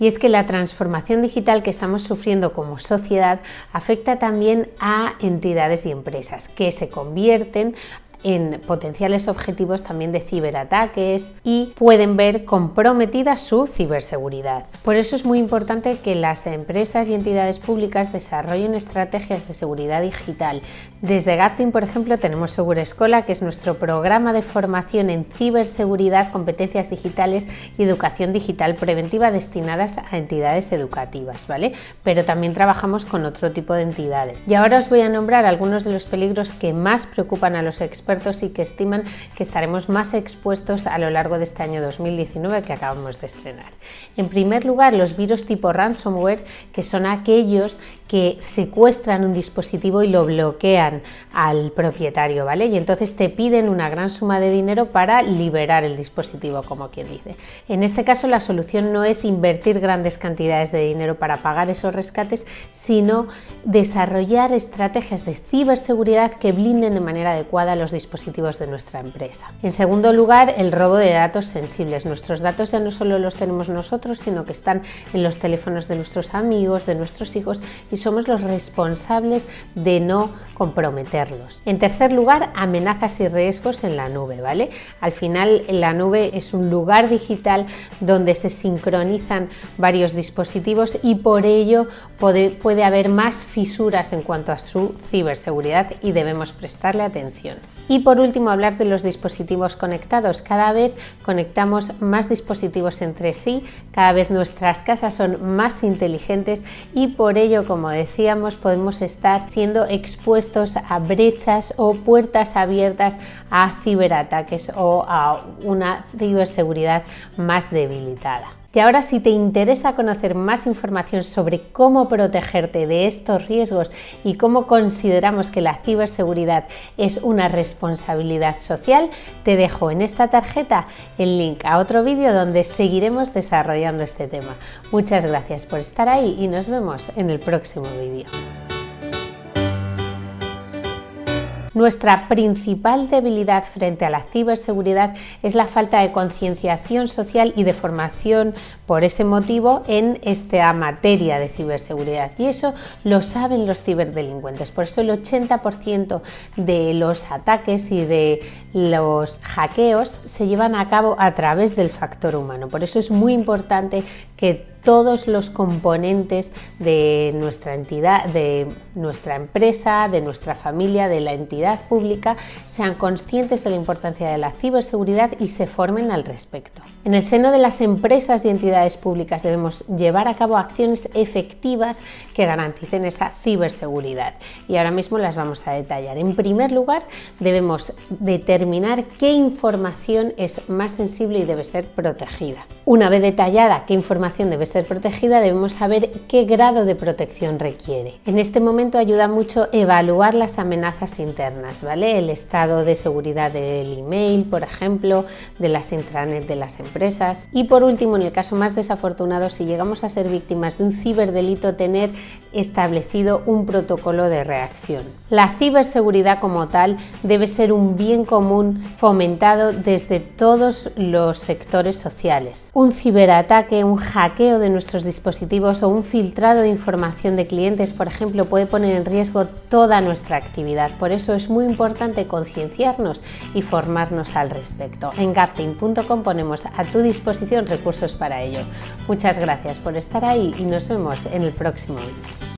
y es que la transformación digital que estamos sufriendo como sociedad afecta también a entidades y empresas que se convierten en potenciales objetivos también de ciberataques y pueden ver comprometida su ciberseguridad. Por eso es muy importante que las empresas y entidades públicas desarrollen estrategias de seguridad digital. Desde Gaptin, por ejemplo, tenemos Segura Escola, que es nuestro programa de formación en ciberseguridad, competencias digitales y educación digital preventiva destinadas a entidades educativas, ¿vale? Pero también trabajamos con otro tipo de entidades. Y ahora os voy a nombrar algunos de los peligros que más preocupan a los expertos y que estiman que estaremos más expuestos a lo largo de este año 2019 que acabamos de estrenar. En primer lugar, los virus tipo ransomware, que son aquellos que secuestran un dispositivo y lo bloquean al propietario, ¿vale? Y entonces te piden una gran suma de dinero para liberar el dispositivo, como quien dice. En este caso, la solución no es invertir grandes cantidades de dinero para pagar esos rescates, sino desarrollar estrategias de ciberseguridad que blinden de manera adecuada los dispositivos de nuestra empresa. En segundo lugar, el robo de datos sensibles. Nuestros datos ya no solo los tenemos nosotros, sino que están en los teléfonos de nuestros amigos, de nuestros hijos y somos los responsables de no comprometerlos. En tercer lugar, amenazas y riesgos en la nube, ¿vale? Al final la nube es un lugar digital donde se sincronizan varios dispositivos y por ello puede, puede haber más fisuras en cuanto a su ciberseguridad y debemos prestarle atención. Y por último, hablar de los dispositivos conectados. Cada vez conectamos más dispositivos entre sí, cada vez nuestras casas son más inteligentes y por ello, como decíamos, podemos estar siendo expuestos a brechas o puertas abiertas a ciberataques o a una ciberseguridad más debilitada. Y ahora si te interesa conocer más información sobre cómo protegerte de estos riesgos y cómo consideramos que la ciberseguridad es una responsabilidad social, te dejo en esta tarjeta el link a otro vídeo donde seguiremos desarrollando este tema. Muchas gracias por estar ahí y nos vemos en el próximo vídeo. Nuestra principal debilidad frente a la ciberseguridad es la falta de concienciación social y de formación por ese motivo en esta materia de ciberseguridad y eso lo saben los ciberdelincuentes. Por eso el 80% de los ataques y de los hackeos se llevan a cabo a través del factor humano. Por eso es muy importante que todos los componentes de nuestra entidad, de nuestra empresa, de nuestra familia, de la entidad pública sean conscientes de la importancia de la ciberseguridad y se formen al respecto. En el seno de las empresas y entidades públicas debemos llevar a cabo acciones efectivas que garanticen esa ciberseguridad y ahora mismo las vamos a detallar. En primer lugar, debemos determinar qué información es más sensible y debe ser protegida. Una vez detallada qué información debe ser protegida, debemos saber qué grado de protección requiere. En este momento ayuda mucho evaluar las amenazas internas, ¿vale? El estado de seguridad del email, por ejemplo, de las intranet de las empresas. Y por último, en el caso más desafortunado, si llegamos a ser víctimas de un ciberdelito, tener establecido un protocolo de reacción. La ciberseguridad como tal debe ser un bien común fomentado desde todos los sectores sociales un ciberataque, un hackeo de nuestros dispositivos o un filtrado de información de clientes, por ejemplo, puede poner en riesgo toda nuestra actividad. Por eso es muy importante concienciarnos y formarnos al respecto. En gapting.com ponemos a tu disposición recursos para ello. Muchas gracias por estar ahí y nos vemos en el próximo vídeo.